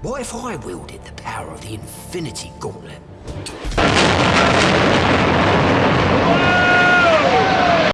What if I wielded the power of the Infinity Gauntlet?